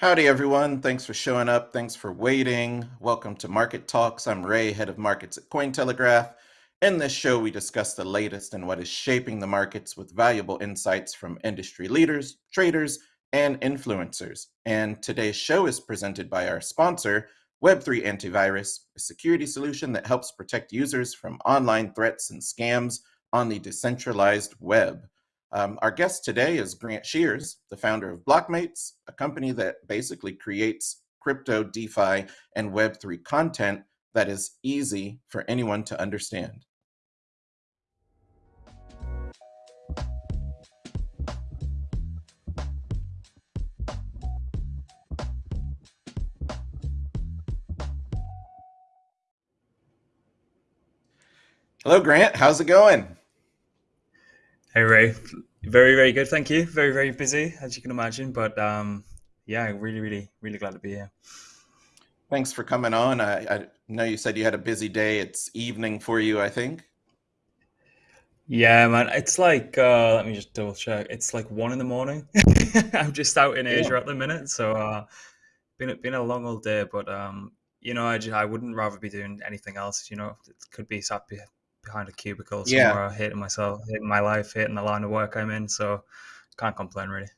Howdy, everyone. Thanks for showing up. Thanks for waiting. Welcome to Market Talks. I'm Ray, head of markets at Cointelegraph. In this show, we discuss the latest and what is shaping the markets with valuable insights from industry leaders, traders, and influencers. And today's show is presented by our sponsor, Web3 Antivirus, a security solution that helps protect users from online threats and scams on the decentralized web. Um, our guest today is Grant Shears, the founder of Blockmates, a company that basically creates crypto, DeFi, and Web3 content that is easy for anyone to understand. Hello, Grant. How's it going? Hey Ray, very very good, thank you. Very very busy, as you can imagine, but um, yeah, really really really glad to be here. Thanks for coming on. I, I know you said you had a busy day. It's evening for you, I think. Yeah, man, it's like uh, let me just double check. It's like one in the morning. I'm just out in Asia Yeah. at the minute, so uh, been been a long old day, but um, you know, I just, I wouldn't rather be doing anything else. You know, it could be sat be, behind a cubicle Yeah, somewhere, hating myself, hating my life, hating the line of work I'm in. So can't complain really.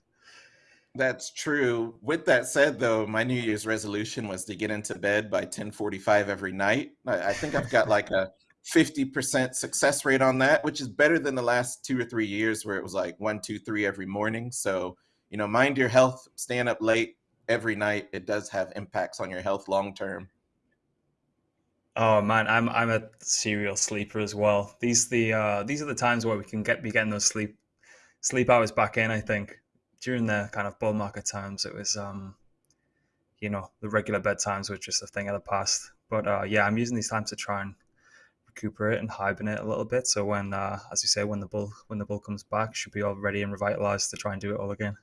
that's true. With that said, though, my New Year's resolution was to get into bed by 10:45 every night. I, I think I've got like a 50% success rate on that, which is better than the last two or three years where it was like one, two, three every morning. So, you know, mind your health, staying up late every night. It does have impacts on your health long term. Oh man, I'm I'm a serial sleeper as well. These the uh, these are the times where we can get be getting those sleep sleep hours back in. I think during the kind of bull market times, it was um, you know the regular bedtimes were just a thing of the past. But uh, yeah, I'm using these times to try and recuperate and hibernate a little bit. So when, uh, as you say, when the bull when the bull comes back, should be all ready and revitalized to try and do it all again.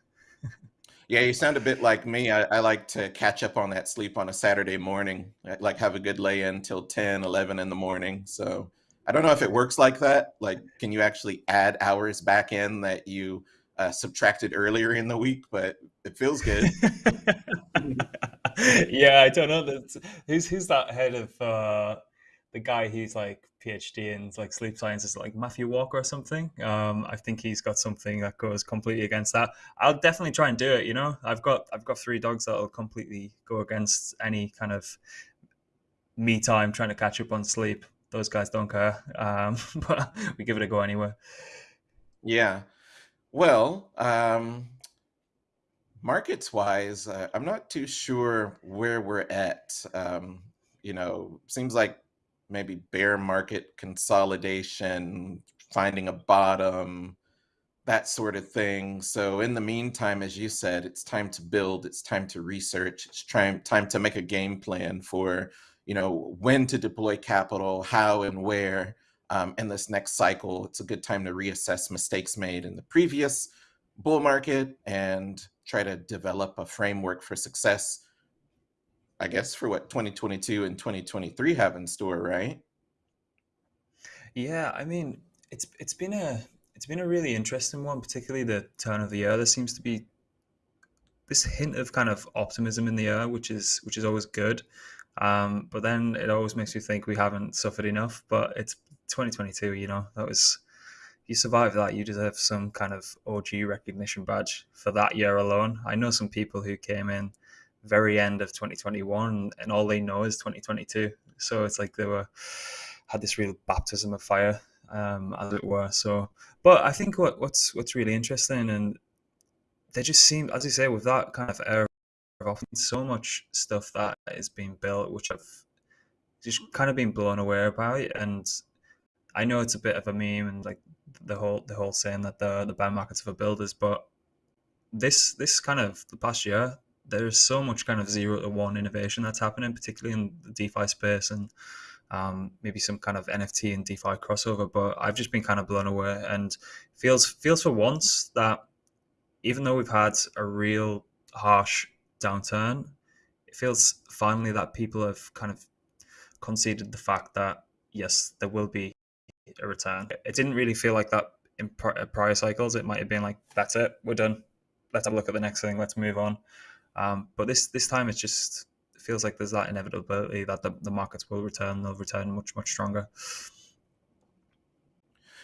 Yeah, you sound a bit like me. I, I like to catch up on that sleep on a Saturday morning. I like have a good lay in till 10, 11 in the morning. So I don't know if it works like that. Like, can you actually add hours back in that you uh, subtracted earlier in the week? But it feels good. yeah, I don't know. That's, who's who's that head of uh, the guy who's like PhD in like sleep sciences, like Matthew Walker or something? Um, I think he's got something that goes completely against that. I'll definitely try and do it. You know, I've got I've got three dogs that'll completely go against any kind of me time trying to catch up on sleep. Those guys don't care, um, but we give it a go anyway. Yeah. Well, um, markets wise, uh, I'm not too sure where we're at. Um, you know, seems like maybe bear market consolidation, finding a bottom, that sort of thing. So in the meantime, as you said, it's time to build, it's time to research, it's time time to make a game plan for, you know, when to deploy capital, how and where um, in this next cycle. It's a good time to reassess mistakes made in the previous bull market and try to develop a framework for success, I guess, for what 2022 and 2023 have in store, right? Yeah, I mean, it's it's been a it's been a really interesting one, particularly the turn of the year. There seems to be this hint of kind of optimism in the air, which is which is always good. Um, but then it always makes you think we haven't suffered enough. But it's 2022, you know, that was you survive that, you deserve some kind of OG recognition badge for that year alone. I know some people who came in very end of 2021 and all they know is 2022. So it's like they were had this real baptism of fire, um, as it were. So, but I think what, what's what's really interesting and they just seem, as you say, with that kind of era of often so much stuff that is being built, which I've just kind of been blown away by. And I know it's a bit of a meme and like the whole the whole saying that the the bear markets for builders, but this this kind of the past year, there's so much kind of zero to one innovation that's happening, particularly in the DeFi space and um, maybe some kind of NFT and DeFi crossover. But I've just been kind of blown away and feels feels for once that even though we've had a real harsh downturn, it feels finally that people have kind of conceded the fact that yes, there will be a return. It didn't really feel like that in prior cycles. It might have been like, that's it, we're done. Let's have a look at the next thing. Let's move on. Um, but this this time it just feels like there's that inevitability that the, the markets will return. They'll return much much stronger.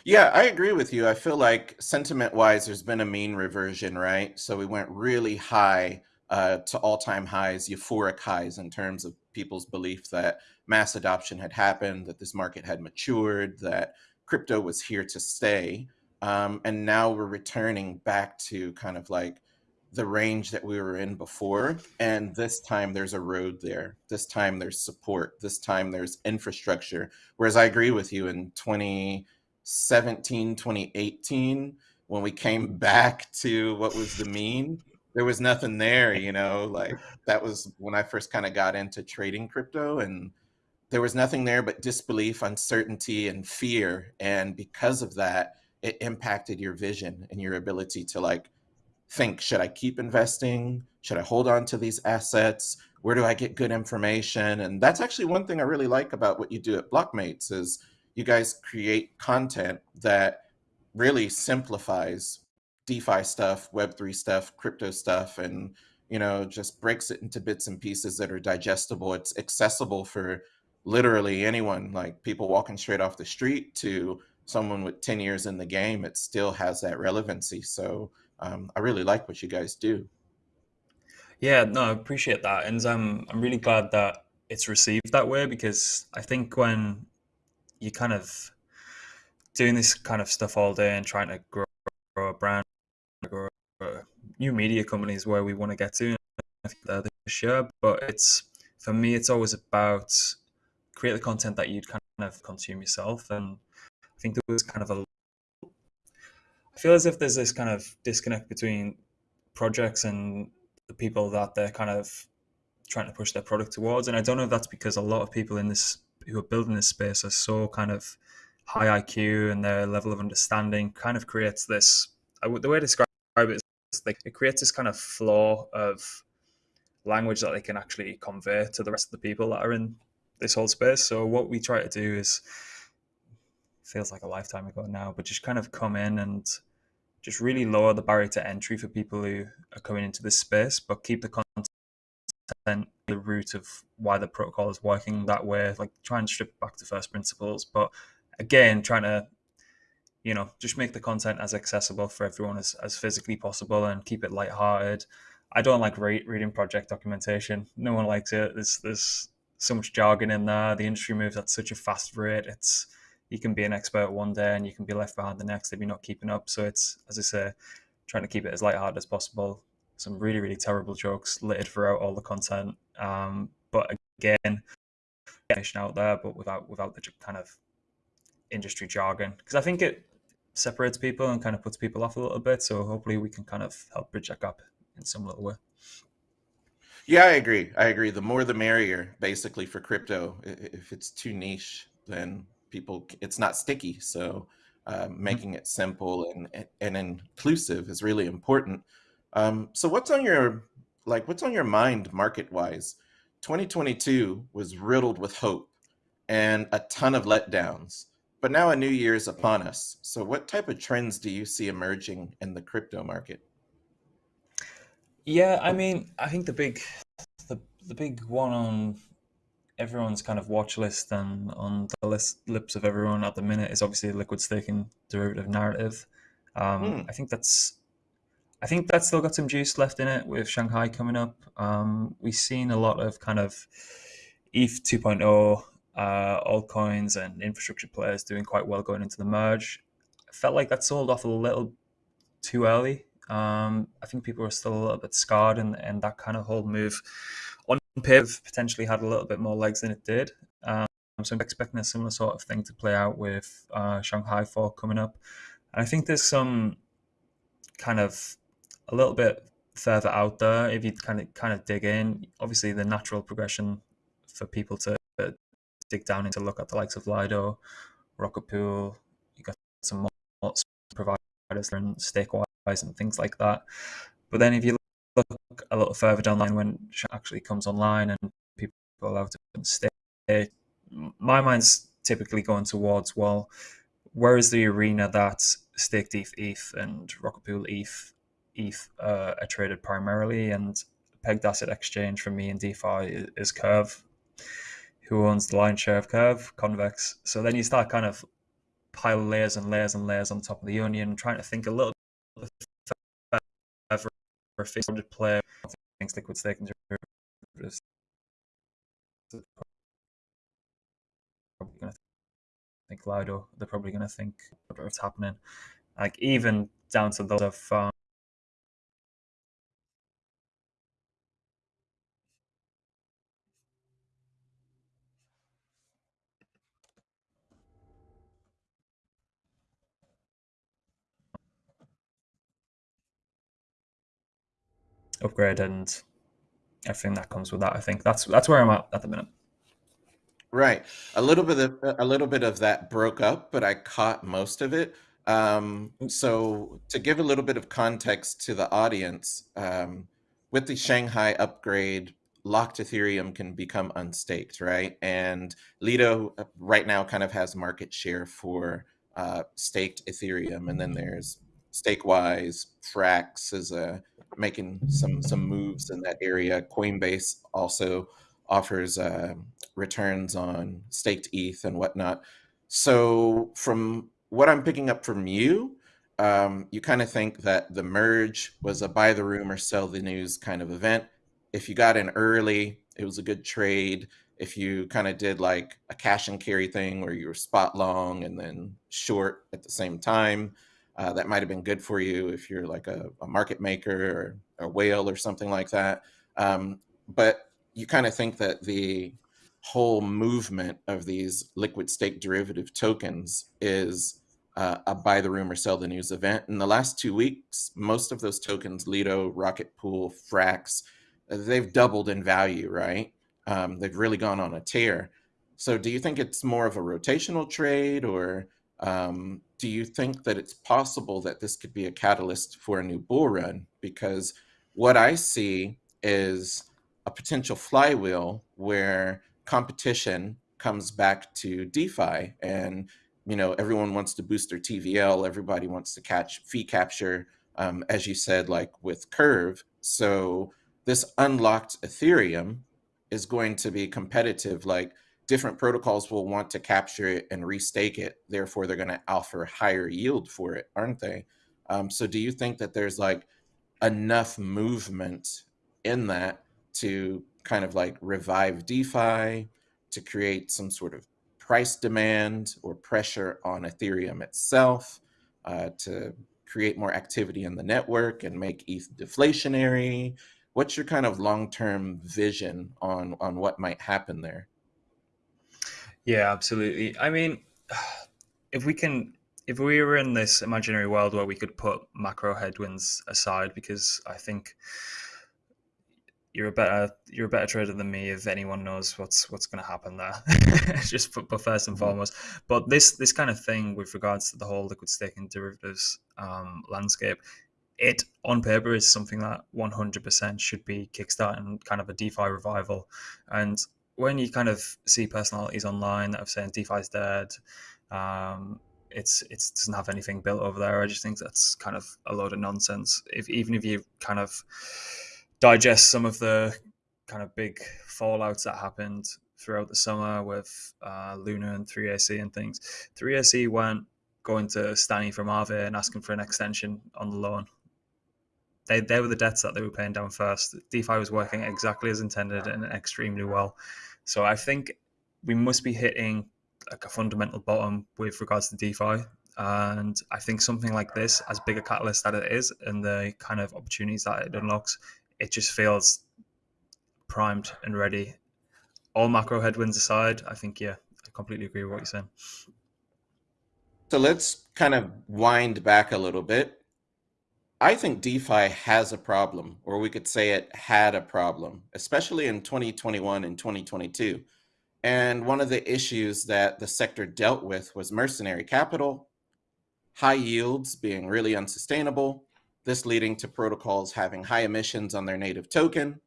Yeah, I agree with you. I feel like sentiment wise, there's been a mean reversion, right? So we went really high uh, to all time highs, euphoric highs in terms of people's belief that mass adoption had happened, that this market had matured, that crypto was here to stay. Um, and now we're returning back to kind of like the range that we were in before. And this time there's a road there. This time there's support. This time there's infrastructure. Whereas I agree with you in 20- 2017, 2018, when we came back to what was the mean, there was nothing there, you know, like that was when I first kind of got into trading crypto and there was nothing there but disbelief, uncertainty, and fear. And because of that, it impacted your vision and your ability to like think, should I keep investing? Should I hold on to these assets? Where do I get good information? And that's actually one thing I really like about what you do at Blockmates is you guys create content that really simplifies DeFi stuff, Web3 stuff, crypto stuff, and you know, just breaks it into bits and pieces that are digestible. It's accessible for literally anyone, like people walking straight off the street to someone with 10 years in the game. It still has that relevancy. So um, I really like what you guys do. Yeah, no, I appreciate that. And um, I'm really glad that it's received that way because I think when you're kind of doing this kind of stuff all day and trying to grow, grow a brand, grow new media companies where we want to get to. This year, but it's for me, it's always about create the content that you'd kind of consume yourself. And I think there was kind of a, I feel as if there's this kind of disconnect between projects and the people that they're kind of trying to push their product towards. And I don't know if that's because a lot of people in this who are building this space are so kind of high IQ and their level of understanding kind of creates this. the way I describe it is like it creates this kind of floor of language that they can actually convey to the rest of the people that are in this whole space. So what we try to do is feels like a lifetime ago now, but just kind of come in and just really lower the barrier to entry for people who are coming into this space, but keep the content the root of why the protocol is working that way, like try and strip back to first principles. But again, trying to, you know, just make the content as accessible for everyone as, as physically possible and keep it lighthearted. I don't like re- reading project documentation. No one likes it. There's there's so much jargon in there. The industry moves at such a fast rate. It's you can be an expert one day and you can be left behind the next if you're not keeping up. So it's as I say, trying to keep it as lighthearted as possible some really really terrible jokes littered throughout all the content. Um, but again, out there, but without without the kind of industry jargon, because I think it separates people and kind of puts people off a little bit. So hopefully we can kind of help bridge that gap in some little way. Yeah, I agree. I agree. The more the merrier, basically, for crypto. If it's too niche, then people it's not sticky. So uh, making it simple and and inclusive is really important. Um, so what's on your like what's on your mind market wise? 2022 was riddled with hope and a ton of letdowns, but now a new year is upon us. So what type of trends do you see emerging in the crypto market? Yeah, I mean, I think the big the, the big one on everyone's kind of watch list and on the list, lips of everyone at the minute is obviously liquid staking derivative narrative. Um, hmm. I think that's I think that's still got some juice left in it with Shanghai coming up. Um, we've seen a lot of kind of ETH 2.0 uh, altcoins and infrastructure players doing quite well going into the merge. I felt like that sold off a little too early. Um, I think people are still a little bit scarred, and, and that kind of whole move paper potentially had a little bit more legs than it did. Um, so I'm expecting a similar sort of thing to play out with uh, Shanghai Fork coming up. And I think there's some kind of a little bit further out there, if you kind of kind of dig in, obviously the natural progression for people to dig down into look at the likes of Lido, Rocket Pool, you got some more providers and Stakewise and things like that. But then if you look a little further down the line when it actually comes online and people are allowed to stay, my mind's typically going towards well, where is the arena that Staked ETH, ETH and Rocket Pool ETH ETH uh, are traded primarily, and pegged asset exchange for me in DeFi is, Curve, who owns the lion's share of Curve, Convex. So then you start kind of pile layers and layers and layers on top of the onion, trying to think a little fixed player things liquid derivatives. Probably to think Lido. They're probably going to think what's happening. Like even down to those of um, upgrade and everything that comes with that. I think that's that's where I'm at at the minute. Right. A little bit of a little bit of that broke up, but I caught most of it. Um, so to give a little bit of context to the audience, um, with the Shanghai upgrade, locked Ethereum can become unstaked, right? And Lido uh, right now kind of has market share for uh, staked Ethereum, and then there's Stakewise, Frax is uh, making some some moves in that area. Coinbase also offers uh, returns on staked ETH and whatnot. So from what I'm picking up from you, um, you kind of think that the merge was a buy the rumor, sell the news kind of event. If you got in early, it was a good trade. If you kind of did like a cash and carry thing where you were spot long and then short at the same time, uh, that might have been good for you if you're like a, a market maker or a whale or something like that. Um, but you kind of think that the whole movement of these liquid stake derivative tokens is uh, a buy the rumor, sell the news event. In the last two weeks, most of those tokens, Lido, Rocket Pool, Frax, they've doubled in value, right? Um, they've really gone on a tear. So do you think it's more of a rotational trade or um, do you think that it's possible that this could be a catalyst for a new bull run? Because what I see is a potential flywheel where competition comes back to DeFi and you know everyone wants to boost their TVL, everybody wants to catch fee capture, um, as you said, like with Curve. So this unlocked Ethereum is going to be competitive. Like different protocols will want to capture it and restake it. Therefore, they're going to offer higher yield for it, aren't they? Um, so, do you think that there's like enough movement in that to kind of like revive DeFi, to create some sort of price demand or pressure on Ethereum itself, uh, to create more activity in the network and make ETH deflationary? What's your kind of long-term vision on on what might happen there? Yeah, absolutely. I mean, if we can, if we were in this imaginary world where we could put macro headwinds aside, because I think you're a better you're a better trader than me if anyone knows what's what's going to happen there just but, but first and mm-hmm. foremost but this this kind of thing with regards to the whole liquid staking derivatives um, landscape it on paper is something that 100% should be kickstarting kind of a defi revival and when you kind of see personalities online that have saying DeFi is dead, um, it's it doesn't have anything built over there. I just think that's kind of a load of nonsense. If even if you kind of digest some of the kind of big fallouts that happened throughout the summer with uh, Luna and 3AC and things, 3AC went going to Stani from Aave and asking for an extension on the loan. They, they were the debts that they were paying down first. DeFi was working exactly as intended and extremely well. So I think we must be hitting like a fundamental bottom with regards to DeFi. And I think something like this, as big a catalyst that it is, and the kind of opportunities that it unlocks, it just feels primed and ready. All macro headwinds aside, I think, yeah, I completely agree with what you're saying. So let's kind of wind back a little bit. I think DeFi has a problem, or we could say it had a problem, especially in 2021 and 2022. And one of the issues that the sector dealt with was mercenary capital, high yields being really unsustainable, this leading to protocols having high emissions on their native token.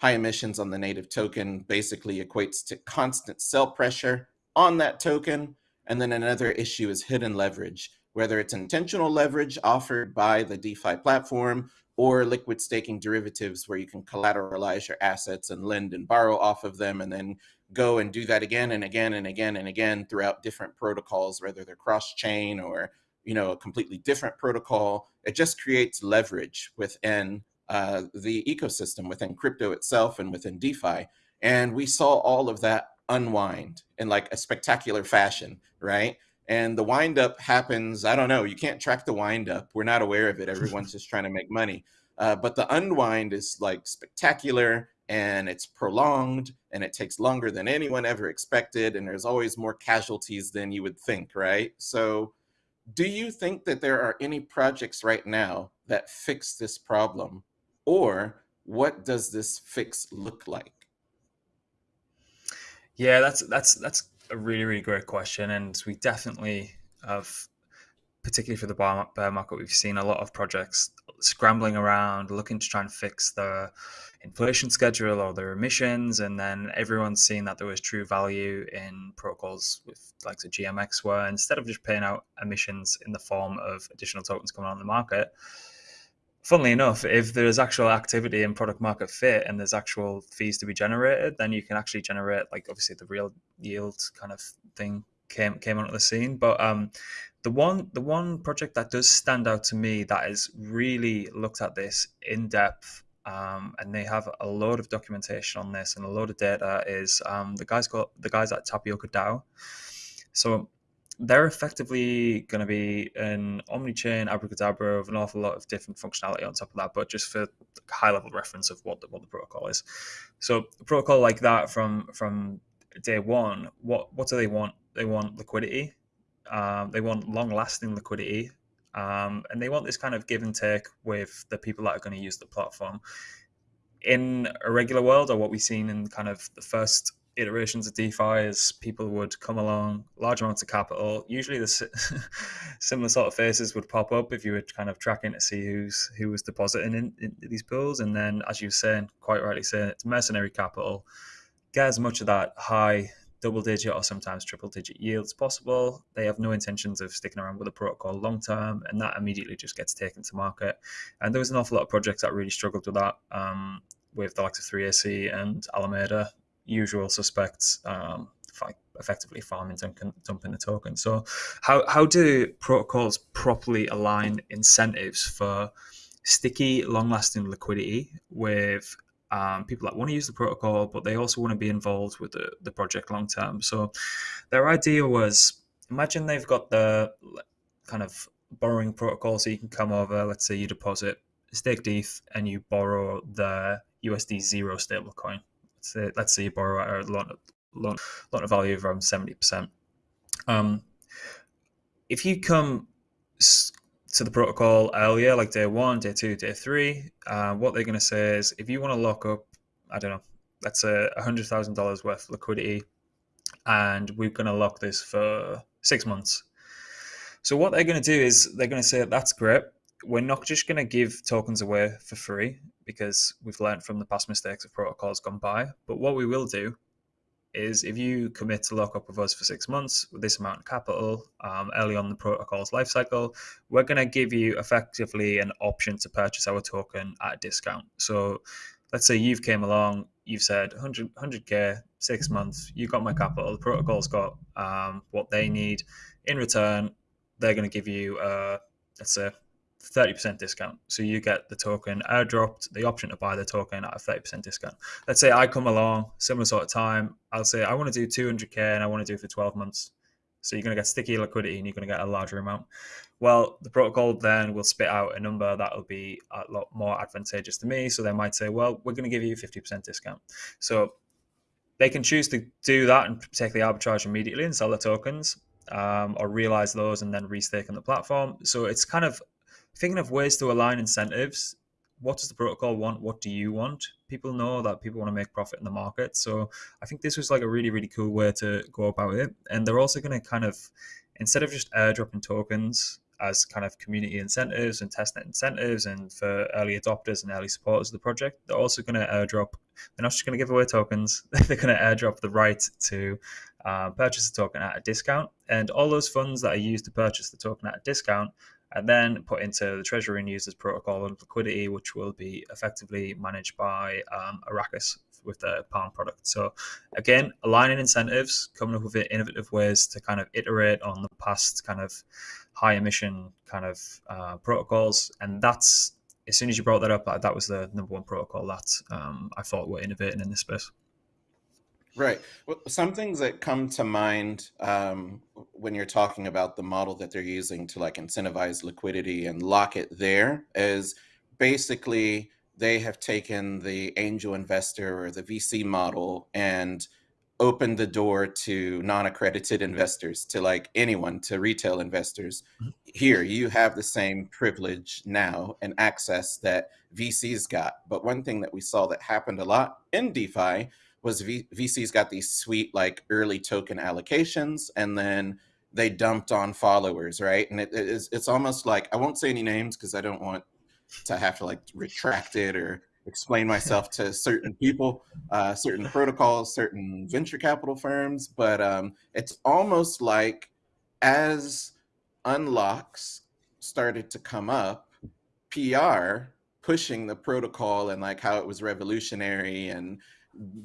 High emissions on the native token basically equates to constant sell pressure on that token. And then another issue is hidden leverage whether it's intentional leverage offered by the DeFi platform or liquid staking derivatives where you can collateralize your assets and lend and borrow off of them and then go and do that again and again and again and again throughout different protocols whether they're cross chain or you know a completely different protocol. It just creates leverage within uh, the ecosystem within crypto itself and within defi. And we saw all of that unwind in like a spectacular fashion right and the wind up happens i don't know you can't track the wind up we're not aware of it everyone's just trying to make money uh, but the unwind is like spectacular and it's prolonged and it takes longer than anyone ever expected and there's always more casualties than you would think right? So do you think that there are any projects right now that fix this problem or what does this fix look like? Yeah that's that's that's a really really great question and we definitely have particularly for the bear market we've seen a lot of projects scrambling around looking to try and fix the inflation schedule or their emissions, and then everyone's seeing that there was true value in protocols with like the GMX where instead of just paying out emissions in the form of additional tokens coming on the market, funnily enough, if there's actual activity in product market fit and there's actual fees to be generated, then you can actually generate like obviously the real yield kind of thing came came onto the scene. But um, the one the one project that does stand out to me that has really looked at this in depth um, and they have a load of documentation on this and a load of data. Is um, the guys got the guys at Tapioca DAO. So they're effectively going to be an omni-chain abracadabra of an awful lot of different functionality on top of that, but just for high level reference of what the, what the protocol is. So a protocol like that from from day one, what what do they want? They want liquidity. Um, they want long lasting liquidity um, and they want this kind of give and take with the people that are going to use the platform. In a regular world, or what we've seen in kind of the first iterations of DeFi, is people would come along, large amounts of capital. Usually, the similar sort of faces would pop up if you were kind of tracking to see who's who was depositing in, in these pools. And then, as you were saying, quite rightly saying, it's mercenary capital. Get as much of that high double digit or sometimes triple digit yields possible. They have no intentions of sticking around with the protocol long term, and that immediately just gets taken to market. And there was an awful lot of projects that really struggled with that, um, with the likes of 3AC and Alameda, usual suspects. Um, effectively farming and dumping the token. So, how how do protocols properly align incentives for sticky, long-lasting liquidity with um, people that want to use the protocol, but they also want to be involved with the, the project long term. So their idea was imagine they've got the kind of borrowing protocol, so you can come over, let's say you deposit stake ETH and you borrow the USD zero stablecoin. Say, let's say you borrow at a loan, loan, loan value of around 70%. Um, if you come to the protocol earlier, like day one, day two, day three, uh, what they're going to say is if you want to lock up, I don't know, let's say $100,000 worth of liquidity, and we're going to lock this for six months. So, what they're going to do is they're going to say, that's great. We're not just going to give tokens away for free because we've learned from the past mistakes of protocols gone by. But what we will do is if you commit to lock up with us for six months with this amount of capital um, early on the protocol's lifecycle, we're going to give you effectively an option to purchase our token at a discount. So let's say you've came along, you've said 100, 100K, six months, you got my capital, the protocol's got um, what they need. In return, they're going to give you, uh, let's say, 30% discount. So you get the token airdropped, the option to buy the token at a 30% discount. Let's say I come along, similar sort of time, I'll say I want to do 200K and I want to do it for 12 months. So you're going to get sticky liquidity and you're going to get a larger amount. Well, the protocol then will spit out a number that will be a lot more advantageous to me. So they might say, well, we're going to give you 50% discount. So they can choose to do that and take the arbitrage immediately and sell the tokens um, or realize those and then restake on the platform. So it's kind of thinking of ways to align incentives. What does the protocol want? What do you want? People know that people want to make profit in the market. So I think this was like a really, really cool way to go about it. And they're also going to kind of, instead of just airdropping tokens, as kind of community incentives and testnet incentives and for early adopters and early supporters of the project. They're also going to airdrop, they're not just going to give away tokens, they're going to airdrop the right to uh, purchase a token at a discount. And all those funds that are used to purchase the token at a discount and then put into the Treasury and Users Protocol and liquidity, which will be effectively managed by um, Arrakis with the Palm product. So again, aligning incentives, coming up with innovative ways to kind of iterate on the past kind of high emission kind of uh, protocols, and that's as soon as you brought that up, that was the number one protocol that um, I thought were innovating in this space. Right. Well, some things that come to mind um, when you're talking about the model that they're using to like incentivize liquidity and lock it there is basically they have taken the angel investor or the VC model and opened the door to non-accredited investors to like anyone to retail investors mm-hmm. here you have the same privilege now and access that vcs got but one thing that we saw that happened a lot in defi was v- VCs got these sweet like early token allocations and then they dumped on followers, right? And it, it is it's almost like I won't say any names because I don't want to have to like retract it or explain myself to certain people, uh, certain protocols, certain venture capital firms. But um, it's almost like as unlocks started to come up, PR pushing the protocol and like how it was revolutionary and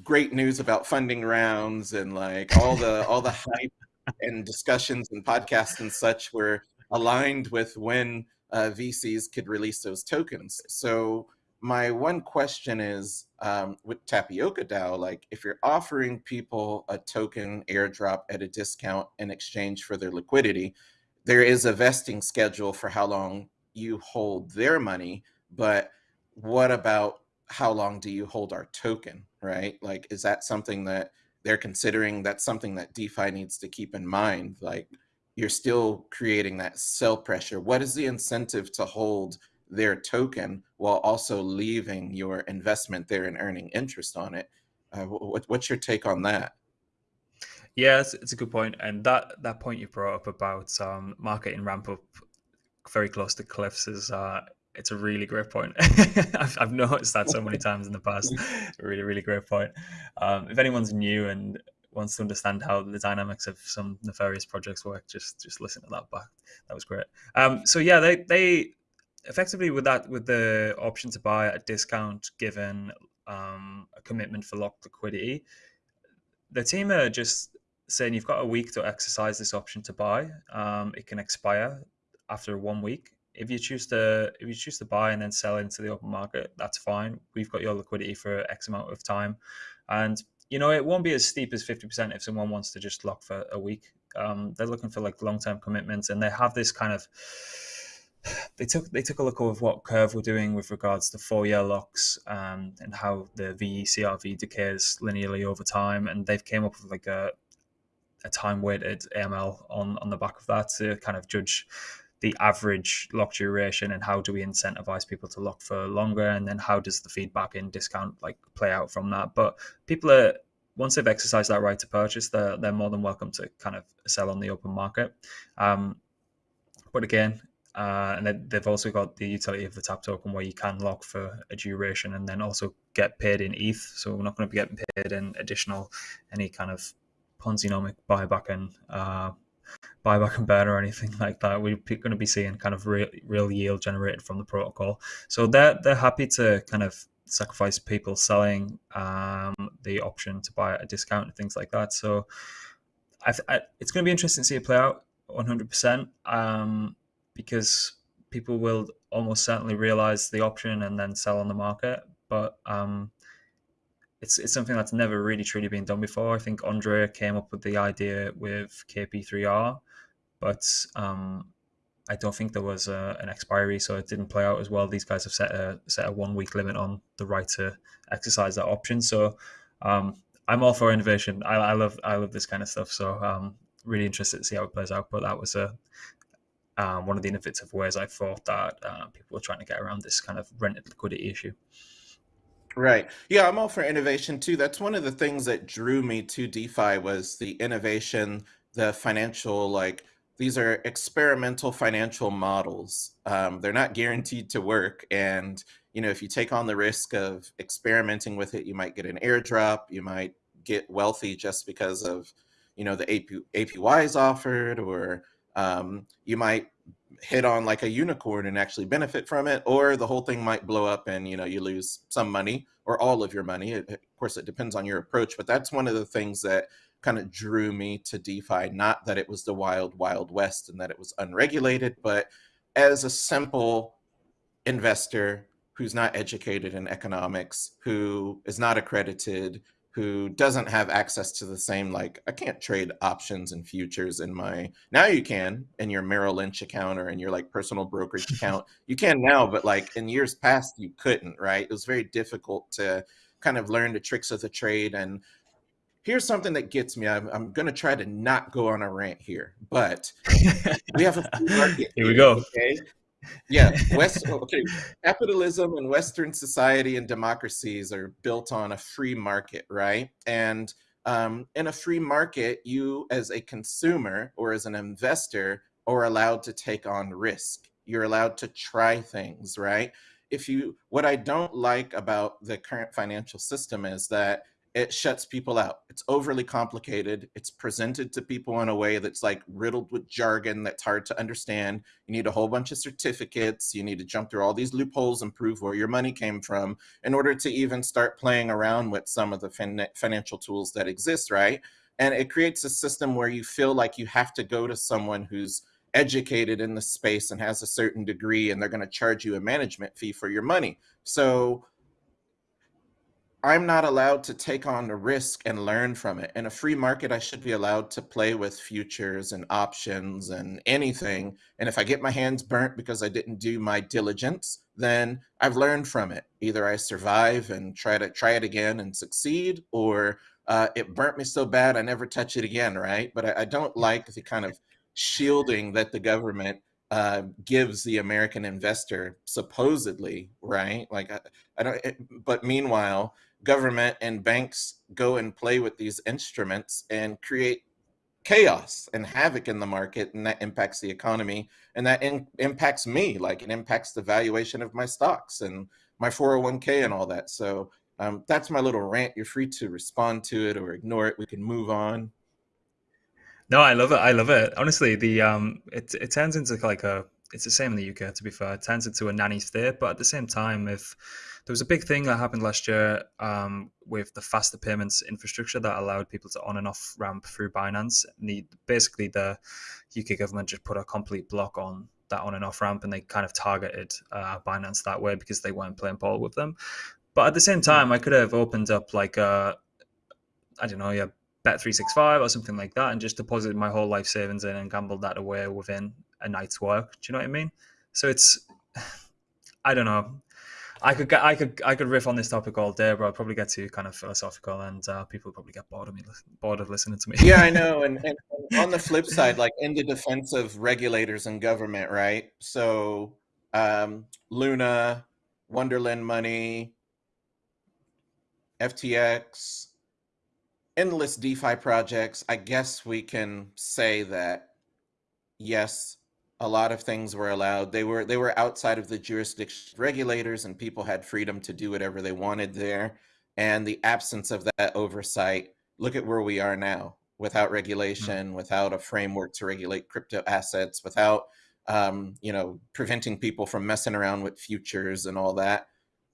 great news about funding rounds and like all the all the hype and discussions and podcasts and such were aligned with when uh, VCs could release those tokens. So my one question is um, with Tapioca DAO, like if you're offering people a token airdrop at a discount in exchange for their liquidity, there is a vesting schedule for how long you hold their money. But what about how long do you hold our token, right? Like, is that something that they're considering? That's something that DeFi needs to keep in mind. Like, you're still creating that sell pressure. What is the incentive to hold their token while also leaving your investment there and earning interest on it? Uh, what, what's your take on that? It's, it's, a good point, and that that point you brought up about um, marketing ramp up very close to cliffs is uh, it's a really great point. I've, I've, noticed that so many times in the past. really, really great point. Um, if anyone's new and wants to understand how the dynamics of some nefarious projects work, just just listen to that back. That was great. Um, so yeah, they they effectively with that with the option to buy at a discount given um, a commitment for locked liquidity, the team are just saying you've got a week to exercise this option to buy. Um, it can expire after one week if you choose to if you choose to buy and then sell into the open market, that's fine. We've got your liquidity for X amount of time, and you know it won't be as steep as fifty percent if someone wants to just lock for a week. Um, they're looking for like long term commitments, and they have this kind of they took they took a look at what Curve were doing with regards to four year locks um, and how the VECRV decays linearly over time, and they've came up with like a a time weighted AML on on the back of that to kind of judge the average lock duration and how do we incentivize people to lock for longer? And then how does the feedback in discount like play out from that? But people are once they've exercised that right to purchase they're, they're more than welcome to kind of sell on the open market. Um, but again uh, and they've also got the utility of the tap token where you can lock for a duration and then also get paid in ETH. So we're not going to be getting paid in additional any kind of Ponzi-nomic buyback and uh, buyback and burn or anything like that. We're going to be seeing kind of real, real yield generated from the protocol. So they're they're happy to kind of sacrifice people selling um, the option to buy at a discount and things like that. So I, I, it's going to be interesting to see it play out 100% um, because people will almost certainly realize the option and then sell on the market. But um, it's it's something that's never really truly been done before. I think Andre came up with the idea with KP3R, but um, I don't think there was a, an expiry, so it didn't play out as well. These guys have set a set a one week limit on the right to exercise that option. So um, I'm all for innovation. I, I, love I love this kind of stuff. So um, really interested to see how it plays out. But that was a um, one of the innovative ways I thought that uh, people were trying to get around this kind of rented liquidity issue. Right. Yeah, I'm all for innovation too. That's one of the things that drew me to DeFi was the innovation, the financial like these are experimental financial models. Um, they're not guaranteed to work. And, you know, if you take on the risk of experimenting with it, you might get an airdrop, you might get wealthy just because of, you know, the AP, APYs offered, or um, you might hit on like a unicorn and actually benefit from it, or the whole thing might blow up and, you know, you lose some money or all of your money. It, of course, it depends on your approach, but that's one of the things that kind of drew me to DeFi. Not that it was the wild, wild west and that it was unregulated, but as a simple investor who's not educated in economics, who is not accredited, who doesn't have access to the same like I can't trade options and futures in my now you can in your Merrill Lynch account or in your like personal brokerage account. You can now, but like in years past you couldn't, right? It was very difficult to kind of learn the tricks of the trade and here's something that gets me. I'm, I'm going to try to not go on a rant here, but we have a market. Here we go. Okay. Yeah. West. Okay. Capitalism and Western society and democracies are built on a free market, right? And um, in a free market, you as a consumer or as an investor are allowed to take on risk. You're allowed to try things, right? If you, what I don't like about the current financial system is that it shuts people out. It's overly complicated. It's presented to people in a way that's like riddled with jargon that's hard to understand. You need a whole bunch of certificates. You need to jump through all these loopholes and prove where your money came from in order to even start playing around with some of the fin financial tools that exist, right? And it creates a system where you feel like you have to go to someone who's educated in the space and has a certain degree and they're going to charge you a management fee for your money. So I'm not allowed to take on the risk and learn from it. In a free market, I should be allowed to play with futures and options and anything. And if I get my hands burnt because I didn't do my diligence, then I've learned from it. Either I survive and try to try it again and succeed, or uh, it burnt me so bad I never touch it again, right? But I, I don't like the kind of shielding that the government uh, gives the American investor supposedly, right? Like I, I don't. It, but meanwhile, government and banks go and play with these instruments and create chaos and havoc in the market and that impacts the economy and that in, impacts me like it impacts the valuation of my stocks and my 401k and all that. So um, that's my little rant. You're free to respond to it or ignore it. We can move on. No i love it. I love it. Honestly the um it, it turns into like a it's the same in the uk to be fair. It turns into a nanny state but at the same time if there was a big thing that happened last year um, with the faster payments infrastructure that allowed people to on and off ramp through Binance. And the, basically, the UK government just put a complete block on that on and off ramp, and they kind of targeted uh, Binance that way because they weren't playing ball with them. But at the same time, I could have opened up like a, I don't know, yeah, bet three six five or something like that, and just deposited my whole life savings in and gambled that away within a night's work. Do you know what I mean? So it's, I don't know. I could get, I could, I could riff on this topic all day, but I'd probably get too kind of philosophical, and uh, people probably get bored of me, bored of listening to me. yeah, I know. And, and on the flip side, like in the defense of regulators and government, right? So, um, Luna, Wonderland Money, FTX, endless DeFi projects. I guess we can say that yes, a lot of things were allowed. They were they were outside of the jurisdiction regulators, and people had freedom to do whatever they wanted there. And the absence of that oversight. Look at where we are now, without mm. regulation, without a framework to regulate crypto assets, without um, you know preventing people from messing around with futures and all that.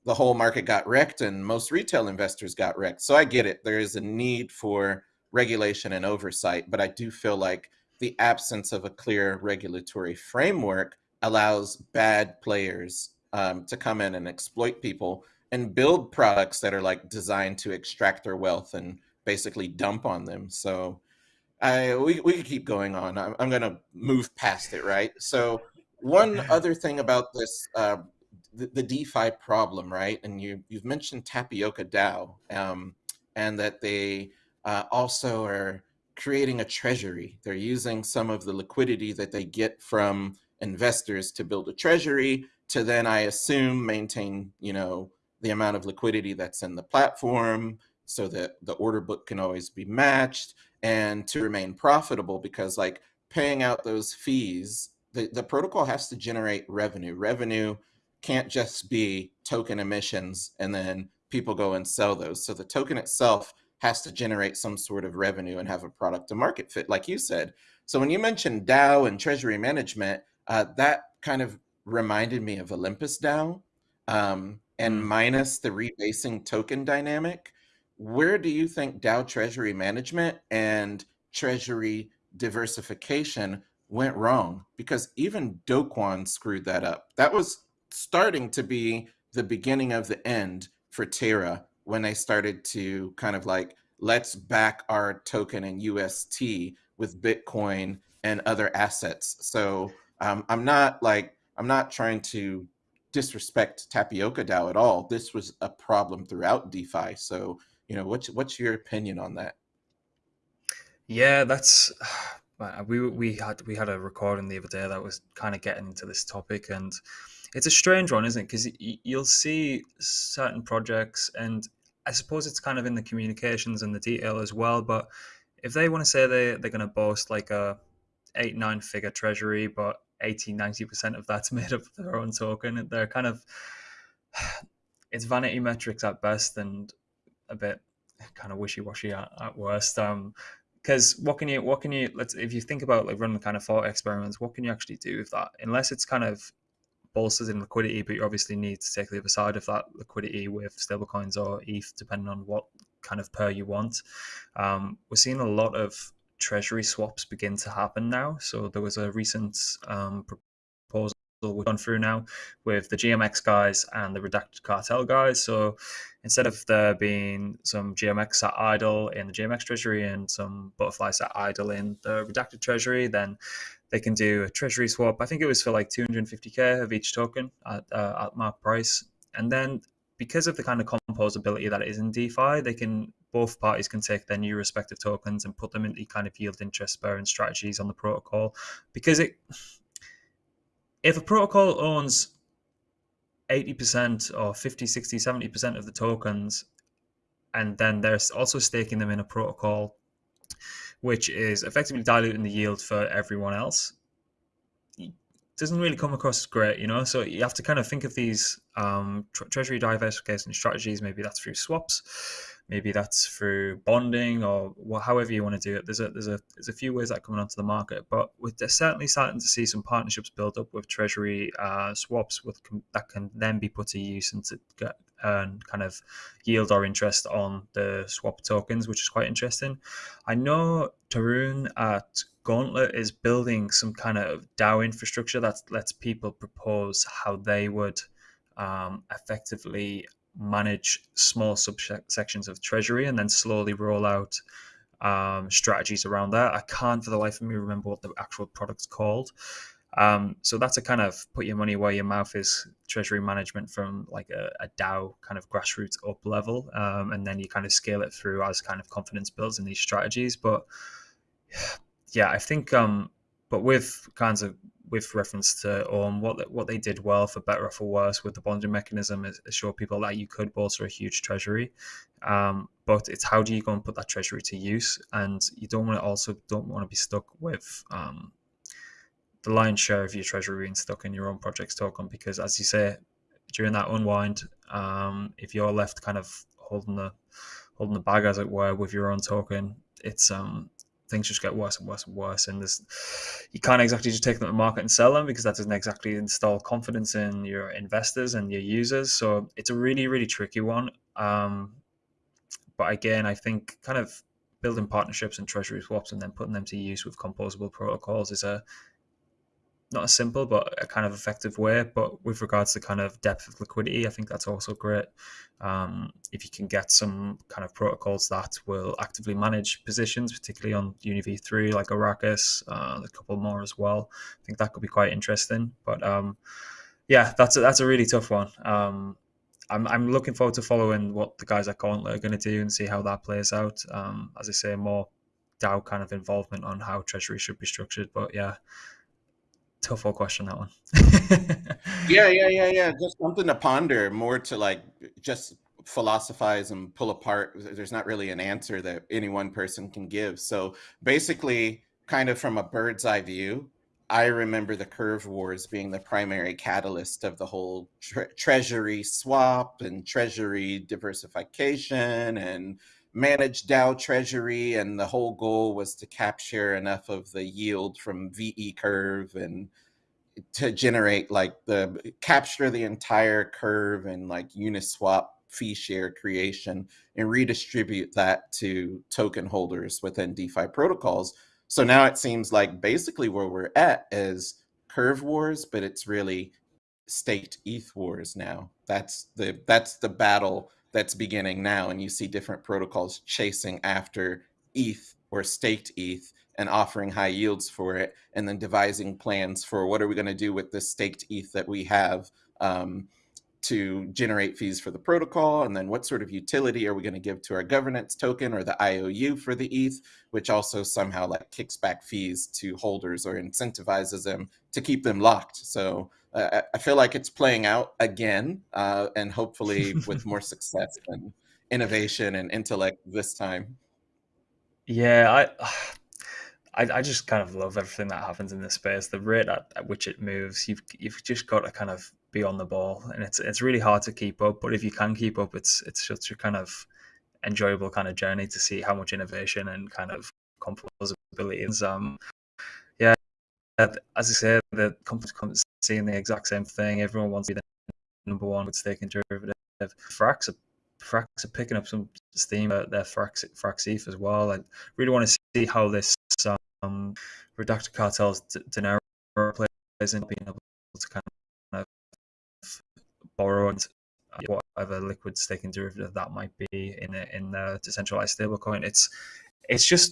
The whole market got wrecked, and most retail investors got wrecked. So I get it. There is a need for regulation and oversight, but I do feel like the absence of a clear regulatory framework allows bad players um, to come in and exploit people and build products that are like designed to extract their wealth and basically dump on them. So I we, we could keep going on. I'm, I'm going to move past it, right? So one other thing about this, uh, the, the, DeFi problem, right? And you, you've mentioned Tapioca DAO um, and that they uh, also are creating a treasury. They're using some of the liquidity that they get from investors to build a treasury to then, I assume, maintain, you know, the amount of liquidity that's in the platform so that the order book can always be matched and to remain profitable because like paying out those fees, the, the protocol has to generate revenue. Revenue can't just be token emissions and then people go and sell those. So the token itself has to generate some sort of revenue and have a product to market fit, like you said. So when you mentioned DAO and treasury management, uh, that kind of reminded me of Olympus DAO. Um, and mm. minus the rebasing token dynamic, where do you think DAO treasury management and treasury diversification went wrong? Because even Do Kwon screwed that up. That was starting to be the beginning of the end for Terra when they started to kind of like let's back our token in UST with Bitcoin and other assets. So um, I'm not like I'm not trying to disrespect Tapioca DAO at all. This was a problem throughout DeFi. So you know, what's what's your opinion on that? Yeah, that's we we had we had a recording the other day that was kind of getting into this topic and it's a strange one, isn't it? Because you'll see certain projects, and I suppose it's kind of in the communications and the detail as well. But if they want to say they they're going to boast like a eight nine figure treasury, but 80 90 percent of that's made up of their own token, they're kind of it's vanity metrics at best, and a bit kind of wishy washy at, at worst. Um, because what can you what can you let's if you think about like running kind of thought experiments what can you actually do with that unless it's kind of bolsters in liquidity, but you obviously need to take the other side of that liquidity with stablecoins or ETH, depending on what kind of pair you want. Um, we're seeing a lot of treasury swaps begin to happen now. So there was a recent um, proposal we've gone through now with the GMX guys and the redacted cartel guys. So instead of there being some GMX sat idle in the GMX treasury and some butterfly sat idle in the redacted treasury, then they can do a treasury swap. I think it was for like 250k of each token at, uh, at mark price. And then because of the kind of composability that is in DeFi, they can both parties can take their new respective tokens and put them into kind of yield interest bearing strategies on the protocol. Because it, if a protocol owns 80% or 50, 60, 70% of the tokens, and then they're also staking them in a protocol which is effectively diluting the yield for everyone else, doesn't really come across as great, you know. So you have to kind of think of these um, tre- treasury diversification strategies. Maybe that's through swaps, maybe that's through bonding, or well, however you want to do it. There's a there's a there's a few ways that coming onto the market, but we're certainly starting to see some partnerships build up with treasury uh, swaps with that can then be put to use and to get earn kind of yield or interest on the swap tokens, which is quite interesting. I know Tarun at Gauntlet is building some kind of DAO infrastructure that lets people propose how they would um, effectively manage small subsections of treasury and then slowly roll out um, strategies around that. I can't for the life of me remember what the actual product's called. Um, so that's a kind of put your money where your mouth is treasury management from like a, a DAO kind of grassroots up level, um, and then you kind of scale it through as kind of confidence builds in these strategies. But yeah, I think, um, but with kinds of with reference to um, what what they did well for better or for worse with the bonding mechanism is, show people that you could bolster a huge treasury, um, but it's how do you go and put that treasury to use, and you don't want to also don't want to be stuck with um, the lion's share of your treasury being stuck in your own project's token because, as you say, during that unwind, um, if you're left kind of holding the holding the bag, as it were, with your own token, it's um things just get worse and worse and worse. And you can't exactly just take them to market and sell them because that doesn't exactly install confidence in your investors and your users. So it's a really really tricky one. Um, but again, I think kind of building partnerships and treasury swaps and then putting them to use with composable protocols is a not a simple but a kind of effective way. But with regards to kind of depth of liquidity, I think that's also great. Um, if you can get some kind of protocols that will actively manage positions, particularly on UniV3 like Arrakis, uh, a couple more as well. I think that could be quite interesting. But um, yeah, that's a, that's a really tough one. Um, I'm, I'm looking forward to following what the guys at Gauntlet are going to do and see how that plays out. Um, as I say, more DAO kind of involvement on how Treasury should be structured. But yeah, tough question that one. yeah, yeah, yeah, yeah. Just something to ponder, more to like just philosophize and pull apart. There's not really an answer that any one person can give. So basically, kind of from a bird's eye view, I remember the curve wars being the primary catalyst of the whole tre- treasury swap and treasury diversification and managed DAO treasury. And the whole goal was to capture enough of the yield from VE curve and to generate like the capture the entire curve and like Uniswap fee share creation and redistribute that to token holders within DeFi protocols. So now it seems like basically where we're at is curve wars, but it's really state ETH wars now. That's the that's the battle that's beginning now, and you see different protocols chasing after ETH or staked ETH and offering high yields for it, and then devising plans for what are we going to do with this staked ETH that we have. Um, to generate fees for the protocol? And then what sort of utility are we going to give to our governance token or the IOU for the ETH, which also somehow like kicks back fees to holders or incentivizes them to keep them locked. So uh, I feel like it's playing out again uh, and hopefully with more success and innovation and intellect this time. Yeah, I I, I just kind of love everything that happens in this space. The rate at, at, which it moves, you've you've just got to kind of be on the ball, and it's it's really hard to keep up. But if you can keep up, it's it's such a kind of enjoyable kind of journey to see how much innovation and kind of composability is. Um, yeah, as I say, the companies seeing the exact same thing. Everyone wants to be the number one with staking derivative. Frax are Frax are picking up some steam. Uh, their Frax Frax ETH as well. I really want to see how this um, Redacted Cartel's Dinero plays in being able to kind of borrow and uh, whatever liquid staking derivative that might be in a, in the decentralized stablecoin. It's it's just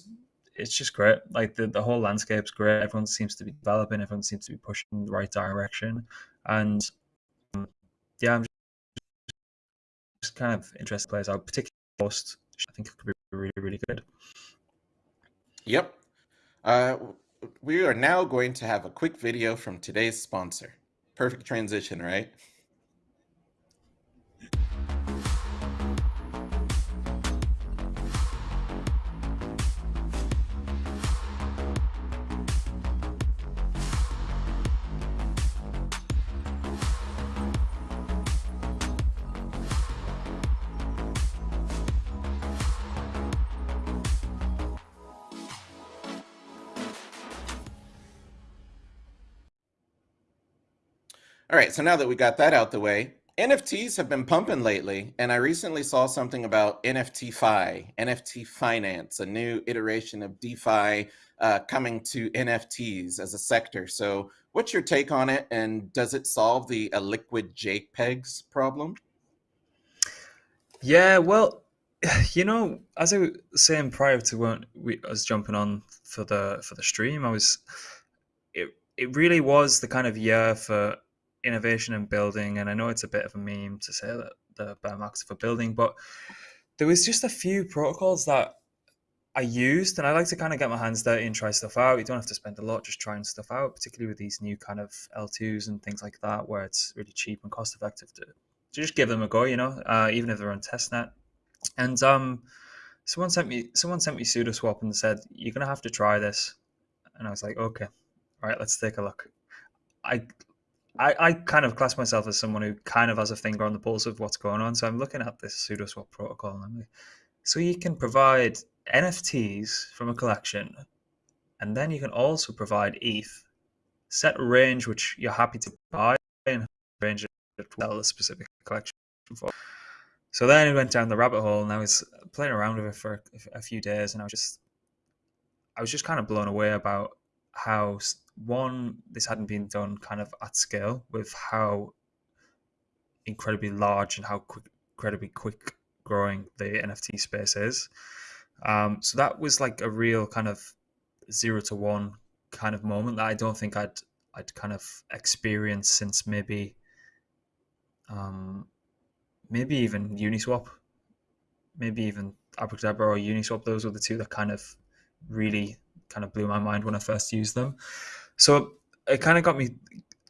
it's just great. Like the, the whole landscape's great. Everyone seems to be developing. Everyone seems to be pushing in the right direction. And um, yeah, I'm just, just kind of interested players out, particularly post. I think it could be really really good. Yep, uh, we are now going to have a quick video from today's sponsor. Perfect transition, right? All right, so now that we got that out the way, NFTs have been pumping lately, and I recently saw something about NFTFi, NFT Finance, a new iteration of DeFi uh, coming to NFTs as a sector. So, what's your take on it, and does it solve the liquid JPEGs problem? Yeah, well, you know, as I was saying prior to when we I was jumping on for the for the stream, I was it it really was the kind of year for innovation and building, and I know it's a bit of a meme to say that the bear markets for building, but there was just a few protocols that I used, and I like to kind of get my hands dirty and try stuff out. You don't have to spend a lot just trying stuff out, particularly with these new kind of L2s and things like that, where it's really cheap and cost effective to, to just give them a go, you know, uh, even if they're on testnet. And um, someone sent me someone sent me SudoSwap and said you're gonna have to try this, and I was like, okay, all right, let's take a look. I I, I kind of class myself as someone who kind of has a finger on the pulse of what's going on. So I'm looking at this SudoSwap protocol and I'm like, so you can provide NFTs from a collection, and then you can also provide ETH, set a range which you're happy to buy, and range to sell a specific collection for. So then I went down the rabbit hole, and I was playing around with it for a few days, and I was just, I was just kind of blown away about how one this hadn't been done kind of at scale with how incredibly large and how quick, incredibly quick growing the NFT space is. Um, so that was like a real kind of zero to one kind of moment that I don't think I'd I'd kind of experienced since maybe um, maybe even Uniswap, maybe even Abracadabra or Uniswap. Those were the two that kind of really kind of blew my mind when I first used them. So it kind of got me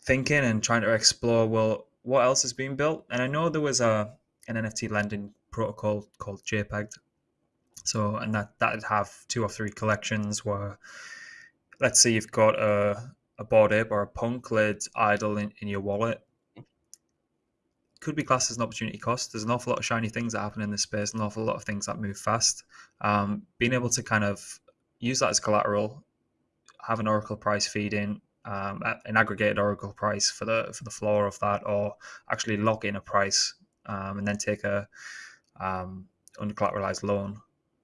thinking and trying to explore well what else is being built. And I know there was a an NFT lending protocol called JPEG. So and that that'd have two or three collections where let's say you've got a, a Bored Ape or a Punk lid idle in, in your wallet. Could be classed as an opportunity cost. There's an awful lot of shiny things that happen in this space, an awful lot of things that move fast. Um, being able to kind of use that as collateral, have an Oracle price feed in, um, an aggregated Oracle price for the for the floor of that, or actually lock in a price um, and then take a um, collateralized loan,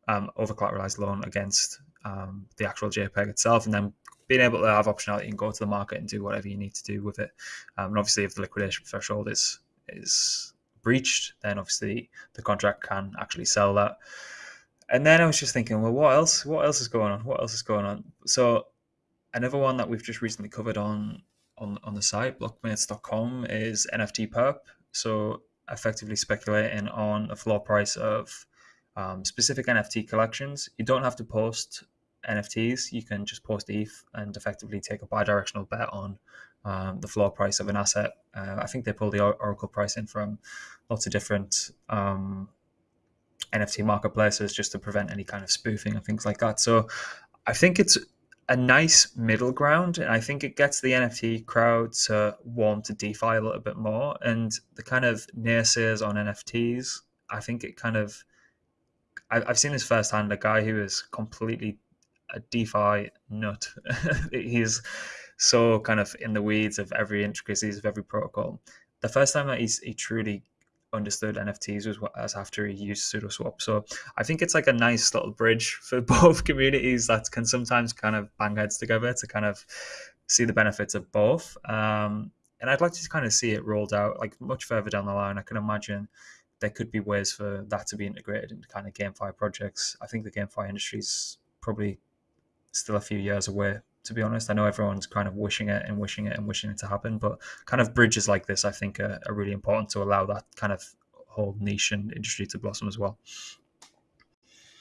um, over collateralized loan against um, the actual JPEG itself, and then being able to have optionality and go to the market and do whatever you need to do with it. Um, and obviously, if the liquidation threshold is is breached, then obviously the contract can actually sell that. And then I was just thinking, well, what else? What else is going on? What else is going on? So another one that we've just recently covered on on, on the site blockmates.com is NFT perp. So effectively speculating on a floor price of um, specific NFT collections. You don't have to post NFTs. You can just post ETH and effectively take a bi-directional bet on um, the floor price of an asset. Uh, I think they pull the Oracle price in from lots of different um, NFT marketplaces just to prevent any kind of spoofing and things like that. So I think it's a nice middle ground, and I think it gets the NFT crowd to warm to DeFi a little bit more. And the kind of naysayers on NFTs, I think it kind of I've seen this firsthand. A guy who is completely a DeFi nut. he's so kind of in the weeds of every intricacies of every protocol. The first time that he's, he truly understood NFTs was as after he used SudoSwap. So I think it's like a nice little bridge for both communities that can sometimes kind of bang heads together to kind of see the benefits of both. Um, and I'd like to kind of see it rolled out like much further down the line. I can imagine there could be ways for that to be integrated into kind of GameFi projects. I think the GameFi industry is probably still a few years away to be honest. I know everyone's kind of wishing it and wishing it and wishing it to happen, but kind of bridges like this, I think, are, are really important to allow that kind of whole niche and industry to blossom as well.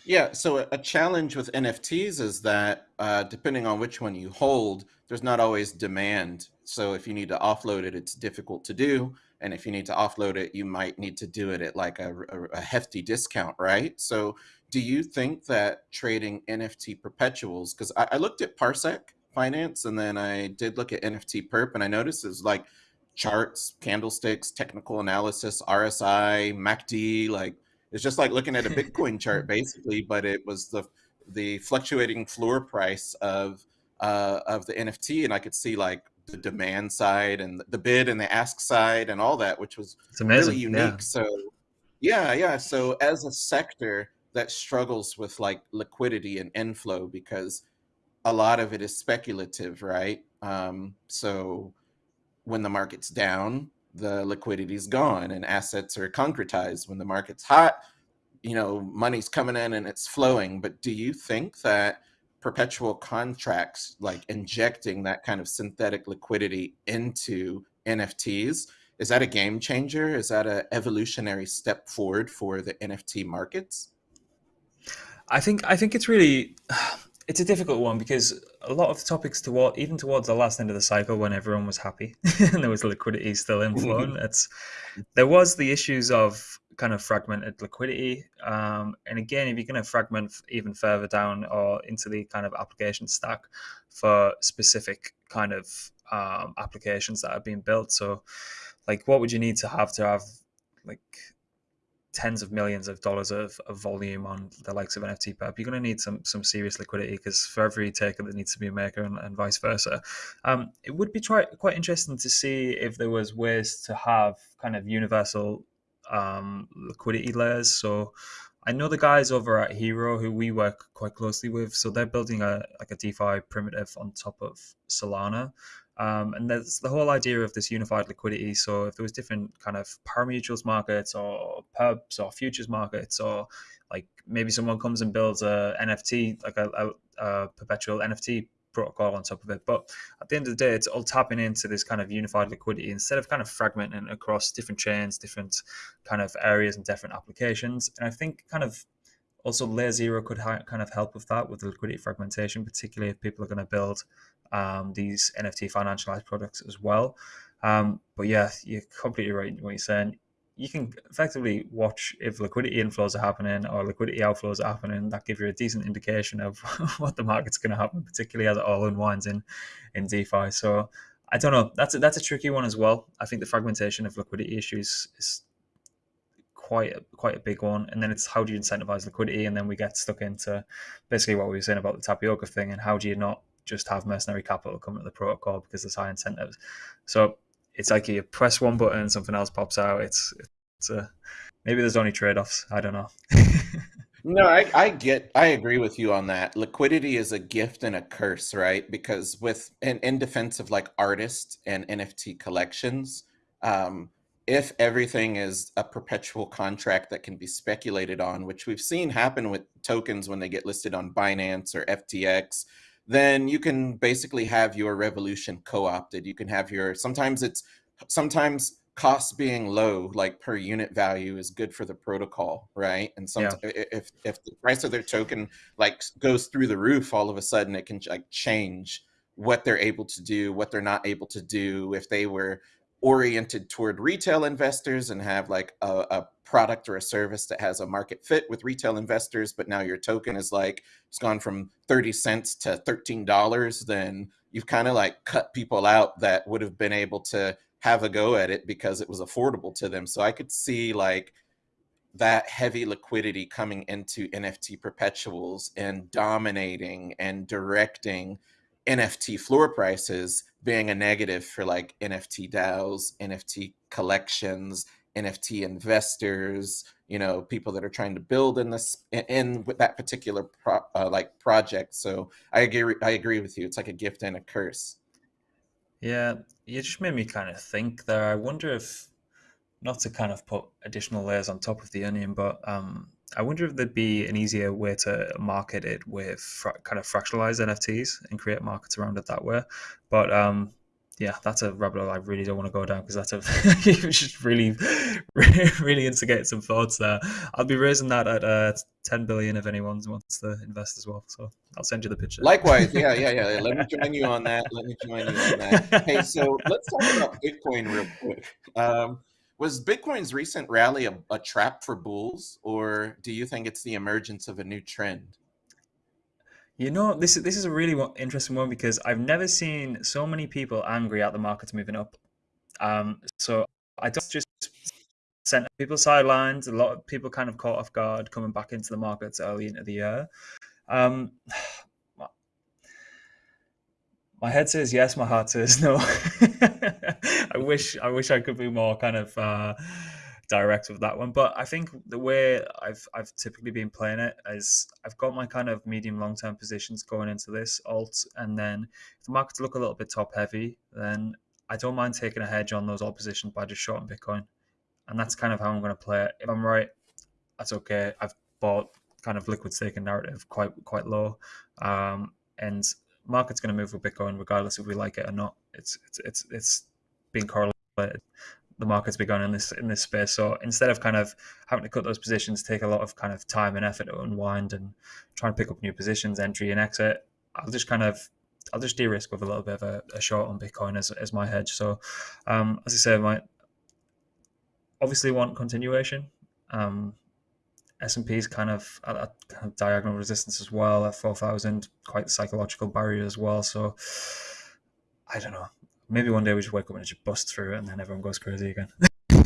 Yeah, so a challenge with NFTs is that uh, depending on which one you hold, there's not always demand. So if you need to offload it, it's difficult to do. And if you need to offload it, you might need to do it at like a, a, hefty discount, right? So do you think that trading NFT perpetuals, because I, I, looked at Parsec finance and then I did look at NFT perp and I noticed it's like charts, candlesticks, technical analysis, RSI, MACD, like it's just like looking at a Bitcoin chart basically, but it was the the fluctuating floor price of uh, of the NFT, and I could see like the demand side and the bid and the ask side and all that, which was really unique. Yeah. So yeah, yeah. So as a sector that struggles with like liquidity and inflow because a lot of it is speculative, right? Um, so when the market's down, the liquidity is gone and assets are concretized. When the market's hot, you know, money's coming in and it's flowing. But do you think that perpetual contracts, like injecting that kind of synthetic liquidity into NFTs, is that a game changer? Is that an evolutionary step forward for the NFT markets? I think I think it's really it's a difficult one because a lot of topics toward even towards the last end of the cycle when everyone was happy and there was liquidity still inflowing it's there was the issues of kind of fragmented liquidity um, and again if you're going to fragment even further down or into the kind of application stack for specific kind of um, applications that are being built so like what would you need to have to have like tens of millions of dollars of, of volume on the likes of NFT perp, you're going to need some some serious liquidity because for every taker that needs to be a maker and, and vice versa. Um, it would be try, quite interesting to see if there was ways to have kind of universal um, liquidity layers. So I know the guys over at Hxro who we work quite closely with. So they're building a like a DeFi primitive on top of Solana. Um, and there's the whole idea of this unified liquidity. So if there was different kind of pari-mutuels markets or perps or futures markets, or like maybe someone comes and builds a NFT, like a, a, a perpetual NFT protocol on top of it. But at the end of the day, it's all tapping into this kind of unified liquidity instead of kind of fragmenting across different chains, different kind of areas and different applications. And I think kind of also, Layer Zero could kind of help with that, with the liquidity fragmentation, particularly if people are going to build um, these NFT financialized products as well. Um, but yeah, you're completely right in what you're saying. You can effectively watch if liquidity inflows are happening or liquidity outflows are happening. That give you a decent indication of what the market's going to happen, particularly as it all unwinds in in DeFi. So I don't know. That's a, that's a tricky one as well. I think the fragmentation of liquidity issues is quite a, quite a big one. And then it's how do you incentivize liquidity? And then we get stuck into basically what we were saying about the tapioca thing and how do you not just have mercenary capital coming to the protocol because there's high incentives. So it's like you press one button, something else pops out. It's it's a maybe there's only trade offs. I don't know. no, I, I get I agree with you on that. Liquidity is a gift and a curse, right? Because with in, in defense of like artists and NFT collections, um, if everything is a perpetual contract that can be speculated on, which we've seen happen with tokens when they get listed on Binance or FTX, then you can basically have your revolution co-opted. You can have your sometimes it's sometimes costs being low, like per unit value, is good for the protocol, right? And some yeah. if if the price of their token like goes through the roof, all of a sudden it can like change what they're able to do, what they're not able to do. If they were oriented toward retail investors and have like a, a, product or a service that has a market fit with retail investors, but now your token is like it's gone from 30 cents to $13, then you've kind of like cut people out that would have been able to have a go at it because it was affordable to them. So I could see like that heavy liquidity coming into NFT perpetuals and dominating and directing NFT floor prices being a negative for like NFT DAOs, NFT collections, NFT investors, you know, people that are trying to build in this in with that particular pro, uh, like project. So I agree. I agree with you. It's like a gift and a curse. Yeah, you just made me kind of think there. I wonder if not to kind of put additional layers on top of the onion, but um, I wonder if there'd be an easier way to market it with fra- kind of fractionalized NFTs and create markets around it that way. But um, yeah, that's a rabbit hole I really don't want to go down because that's a you just really, really instigate some thoughts there. I'll be raising that at uh, ten billion if anyone wants to invest as well. So I'll send you the picture. Likewise, yeah, yeah, yeah. Let me join you on that. Let me join you on that. Hey, so let's talk about Bitcoin real quick. Um, was Bitcoin's recent rally a, a trap for bulls, or do you think it's the emergence of a new trend? You know, this is this is a really interesting one because I've never seen so many people angry at the markets moving up. Um, so I don't just sent people sidelined. A lot of people kind of caught off guard coming back into the markets early into the year. Um, my head says yes, my heart says no. I wish I wish I could be more kind of uh, direct with that one, but I think the way I've I've typically been playing it is I've got my kind of medium long term positions going into this alt, and then if the markets look a little bit top heavy, then I don't mind taking a hedge on those alt positions by just shorting Bitcoin, and that's kind of how I'm going to play it. If I'm right, that's okay. I've bought kind of liquid staking narrative quite quite low, um, and market's going to move with Bitcoin regardless if we like it or not. It's it's it's it's being correlated. The market's begun in this in this space. So instead of kind of having to cut those positions, take a lot of kind of time and effort to unwind and try and pick up new positions, entry and exit, I'll just kind of I'll just de-risk with a little bit of a, a short on Bitcoin as, as my hedge. So um, as I say, might obviously want continuation. Um, S&P is kind of at a kind of diagonal resistance as well at 4,000, quite the psychological barrier as well. So I don't know. Maybe one day we just wake up and it just busts through it and then everyone goes crazy again.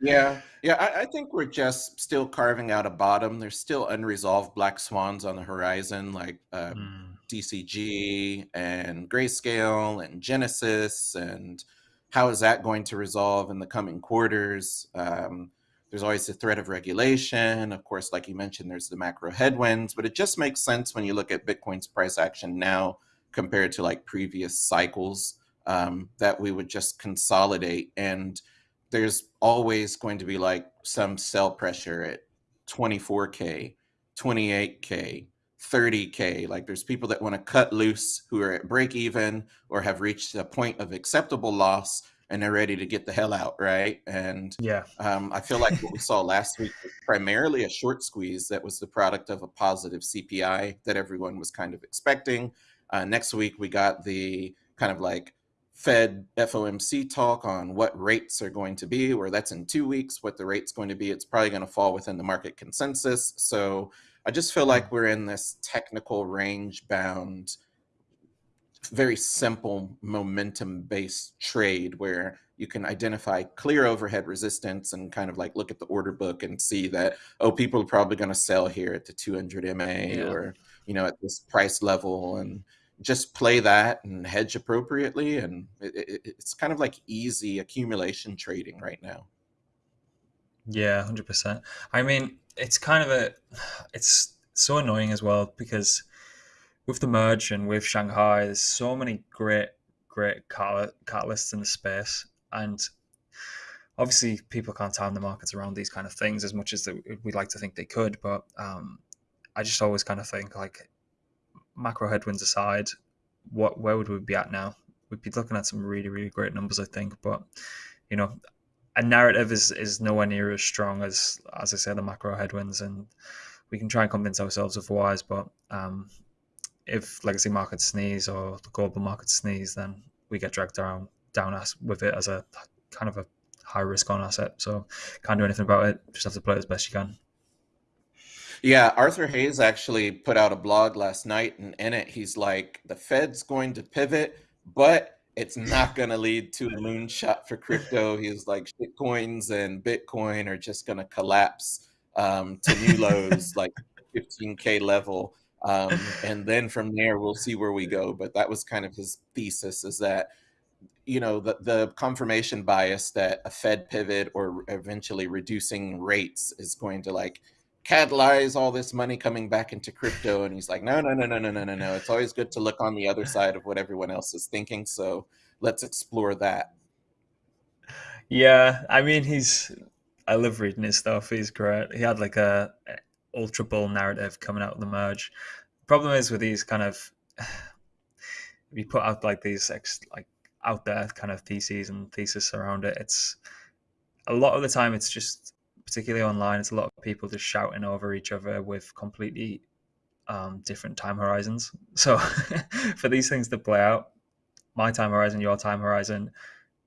yeah. Yeah. I, I, think we're just still carving out a bottom. There's still unresolved black swans on the horizon, like uh, mm. DCG and Grayscale and Genesis. And how is that going to resolve in the coming quarters? Um, there's always the threat of regulation. Of course, like you mentioned, there's the macro headwinds, but it just makes sense when you look at Bitcoin's price action now compared to like previous cycles um, that we would just consolidate. And there's always going to be like some sell pressure at 24K, 28K, 30K. Like there's people that want to cut loose who are at break even or have reached a point of acceptable loss and they're ready to get the hell out, right? And yeah, um, I feel like what we saw last week was primarily a short squeeze that was the product of a positive CPI that everyone was kind of expecting. Uh, next week we got the kind of like Fed FOMC talk on what rates are going to be, where that's in two weeks, what the rate's going to be. It's probably going to fall within the market consensus. So I just feel like we're in this technical range bound, very simple momentum based trade where you can identify clear overhead resistance and kind of like look at the order book and see that, oh, people are probably going to sell here at the 200 MA yeah. or, you know, at this price level. And just play that and hedge appropriately. And it, it, it's kind of like easy accumulation trading right now. Yeah, hundred percent. I mean, it's kind of a, it's so annoying as well because with the merge and with Shanghai, there's so many great, great catalysts in the space, and obviously people can't time the markets around these kind of things as much as we'd like to think they could. But um, I just always kind of think like macro headwinds aside, what where would we be at now? We'd be looking at some really really great numbers, I think. But you know, a narrative is is nowhere near as strong as as I say the macro headwinds, and we can try and convince ourselves otherwise. But um, if legacy markets sneeze or the global markets sneeze, then we get dragged down down us with it as a kind of a high risk on asset. So can't do anything about it. Just have to play it as best you can. Yeah, Arthur Hayes actually put out a blog last night, and in it, he's like, the Fed's going to pivot, but it's not going to lead to a moonshot for crypto. He's like, shitcoins and Bitcoin are just going to collapse um, to new lows, like 15K level. Um, and then from there, we'll see where we go. But that was kind of his thesis is that, you know, the, the confirmation bias that a Fed pivot or eventually reducing rates is going to like catalyze all this money coming back into crypto and he's like no no no no no no no no. It's always good to look on the other side of what everyone else is thinking so let's explore that. Yeah i mean he's i love reading his stuff. He's great. He had like a ultra bull narrative coming out of the merge problem is with these kind of we put out like these like out there kind of theses and thesis around it it's a lot of the time it's just particularly online, it's a lot of people just shouting over each other with completely um, different time horizons. So for these things to play out, my time horizon, your time horizon,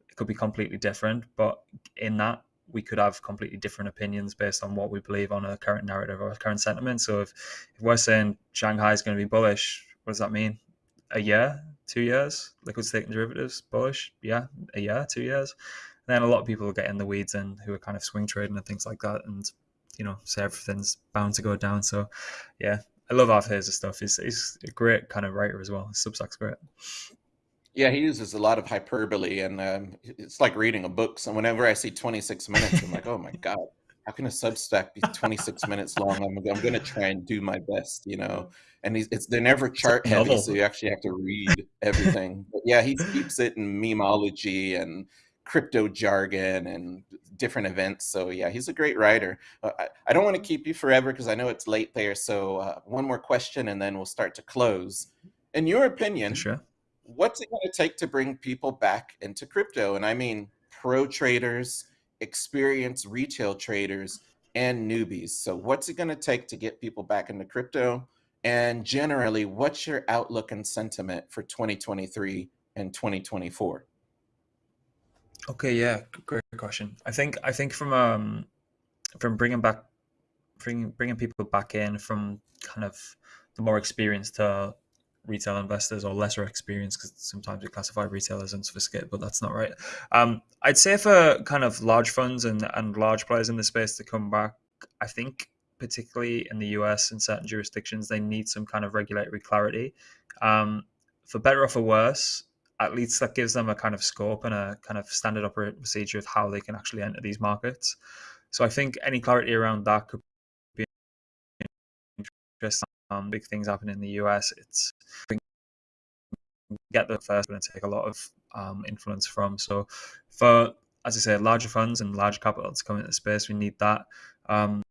it could be completely different. But in that, we could have completely different opinions based on what we believe on a current narrative or a current sentiment. So if, if we're saying Shanghai is going to be bullish, what does that mean? A year, two years, liquid staking derivatives bullish? Yeah, a year, two years then a lot of people get in the weeds and who are kind of swing trading and things like that, and you know, say everything's bound to go down. So, yeah, I love Hayes' stuff. He's he's a great kind of writer as well. Substack's great. Yeah, he uses a lot of hyperbole, and um, it's like reading a book. So whenever I see 26 minutes, I'm like, oh my god, how can a Substack be 26 minutes long? I'm, I'm going to try and do my best, you know. And he's, it's they're never chart heavy, so you actually have to read everything. But yeah, he keeps it in memeology and crypto jargon and different events. So yeah, he's a great writer. Uh, I, I, don't want to keep you forever because I know it's late there. So uh, one more question and then we'll start to close. In your opinion, sure. What's it going to take to bring people back into crypto? And I mean pro traders, experienced retail traders, and newbies. So what's it going to take to get people back into crypto? And generally, what's your outlook and sentiment for 2023 and 2024? Okay, yeah, great question. I think I think from um from bringing back bringing bringing people back in from kind of the more experienced to retail investors or lesser experienced because sometimes we classify retail as unsophisticated, but that's not right. Um, I'd say for kind of large funds and and large players in the space to come back, I think particularly in the US and certain jurisdictions, they need some kind of regulatory clarity. Um, for better or for worse, at least that gives them a kind of scope and a kind of standard operating procedure of how they can actually enter these markets. So I think any clarity around that could be interesting. Um, big things happen in the US. It's get the first and take a lot of um, influence from. So for as I say, larger funds and large capital to come into the space, we need that. Um,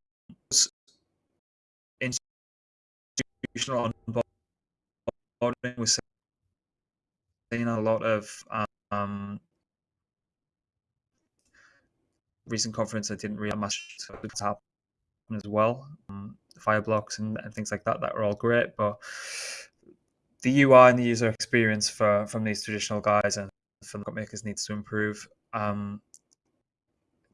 institutional onboarding was seen a lot of um, recent conference I didn't really much to happen as well. Um, Fireblocks and, and things like that that are all great, but the UI and the user experience for from these traditional guys and from market makers needs to improve. Um,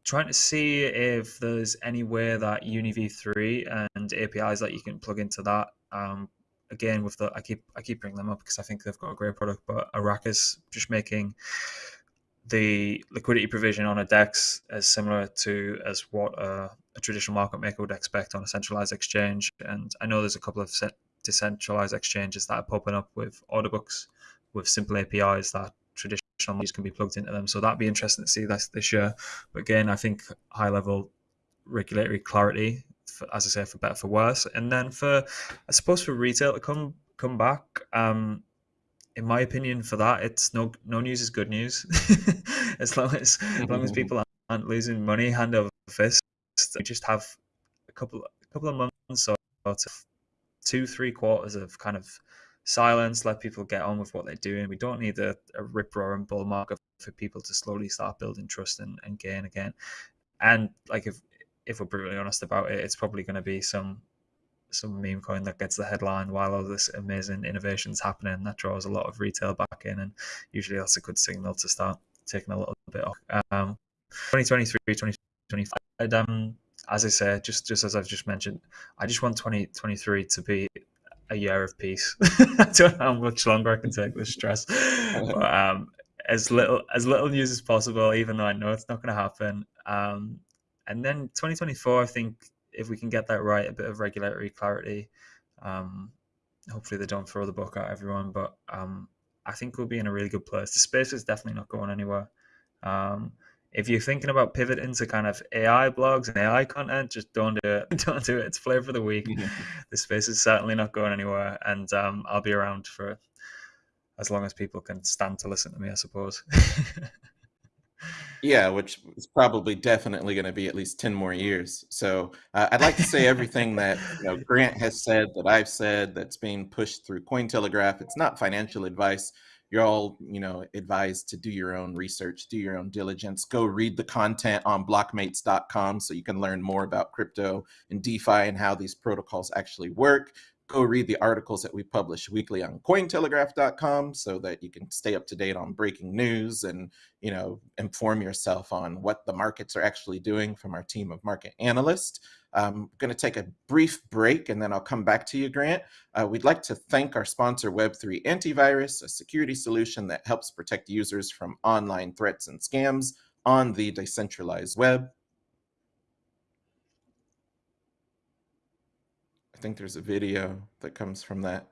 trying to see if there's any way that UniV3 and APIs that you can plug into that. Um, again, with the I keep I keep bringing them up because I think they've got a great product, but Arrakis just making the liquidity provision on a DEX is similar to as what a, a, traditional market maker would expect on a centralized exchange. And I know there's a couple of decentralized exchanges that are popping up with order books with simple APIs that traditional users can be plugged into them. So that'd be interesting to see this this year. But again, I think high level regulatory clarity, for, as I say, for better for worse. And then for I suppose for retail to come come back. Um, in my opinion, for that, it's no no news is good news. as long as as long as mm-hmm. people aren't losing money hand over fist, we just have a couple a couple of months or two three quarters of kind of silence. Let people get on with what they're doing. We don't need a, a rip roaring bull market for people to slowly start building trust and, and gain again. And like if if we're brutally honest about it, it's probably going to be some some meme coin that gets the headline while all this amazing innovations happening that draws a lot of retail back in and usually that's a good signal to start taking a little bit off. Um 2023 2025 um as i say just just as i've just mentioned i just want 2023 to be a year of peace. I don't know how much longer i can take this stress but um as little as little news as possible even though i know it's not going to happen. Um and then 2024 i think if we can get that right, a bit of regulatory clarity. Um, hopefully they don't throw the book at everyone, but um, I think we'll be in a really good place. The space is definitely not going anywhere. Um, if you're thinking about pivoting to kind of AI blogs and AI content, just don't do it. Don't do it. It's flavor of the week. the space is certainly not going anywhere, and um, I'll be around for as long as people can stand to listen to me, I suppose. Yeah, which is probably definitely going to be at least 10 more years. So uh, I'd like to say everything that you know, Grant has said, that I've said, that's being pushed through Cointelegraph. It's not financial advice. You're all, you know, advised to do your own research, do your own diligence, go read the content on blockmates.com so you can learn more about crypto and DeFi and how these protocols actually work go read the articles that we publish weekly on cointelegraph.com so that you can stay up to date on breaking news and you know inform yourself on what the markets are actually doing from our team of market analysts. I'm going to take a brief break and then i'll come back to you grant. Uh, we'd like to thank our sponsor web3 antivirus a security solution that helps protect users from online threats and scams on the decentralized web I think there's a video that comes from that.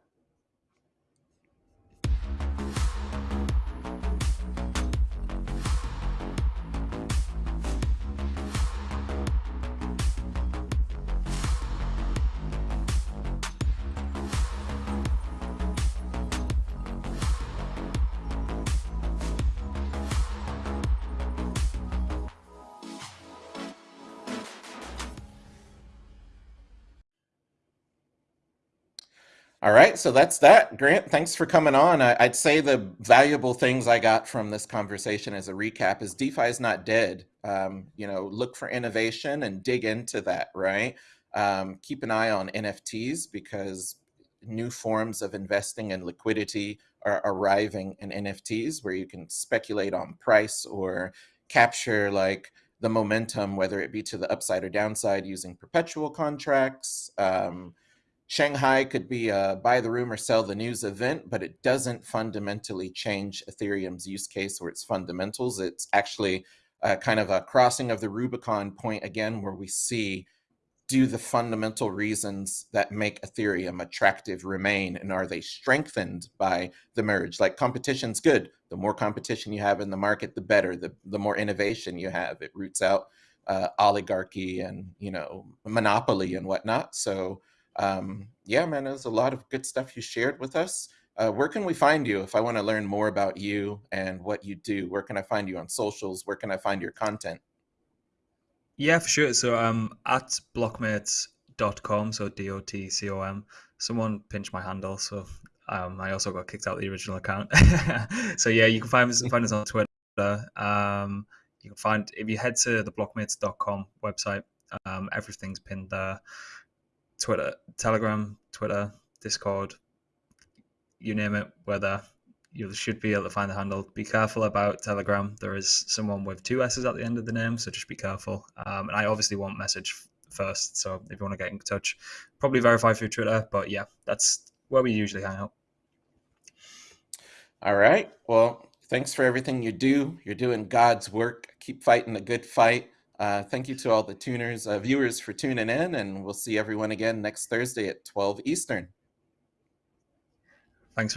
All right, so that's that. Grant, thanks for coming on. I, would say the valuable things I got from this conversation as a recap is DeFi is not dead. Um, you know, look for innovation and dig into that, right? Um, keep an eye on NFTs because new forms of investing and liquidity are arriving in NFTs where you can speculate on price or capture like the momentum, whether it be to the upside or downside using perpetual contracts. Um, Shanghai could be a buy the rumor, sell the news event, but it doesn't fundamentally change Ethereum's use case or its fundamentals. It's actually kind of a crossing of the Rubicon point again, where we see do the fundamental reasons that make Ethereum attractive remain and are they strengthened by the merge? Like competition's good. The more competition you have in the market, the better. The, the more innovation you have, it roots out uh, oligarchy and you know monopoly and whatnot. So um, yeah, man, there's a lot of good stuff you shared with us. Uh, where can we find you if I want to learn more about you and what you do? Where can I find you on socials? Where can I find your content? Yeah, for sure. So um at blockmates.com, so D O T C O M. Someone pinched my handle, so um I also got kicked out the original account. so yeah, you can find us find us on Twitter. Um you can find if you head to the blockmates.com website, um everything's pinned there. Twitter, Telegram, Twitter, Discord, you name it, we're there. you should be able to find the handle. Be careful about Telegram. There is someone with two S's at the end of the name, so just be careful. Um, and I obviously won't message first, so if you want to get in touch, probably verify through Twitter. But yeah, that's where we usually hang out. All right. Well, thanks for everything you do. You're doing God's work. Keep fighting the good fight. Uh, thank you to all the tuners, uh, viewers for tuning in, and we'll see everyone again next Thursday at 12 Eastern. Thanks.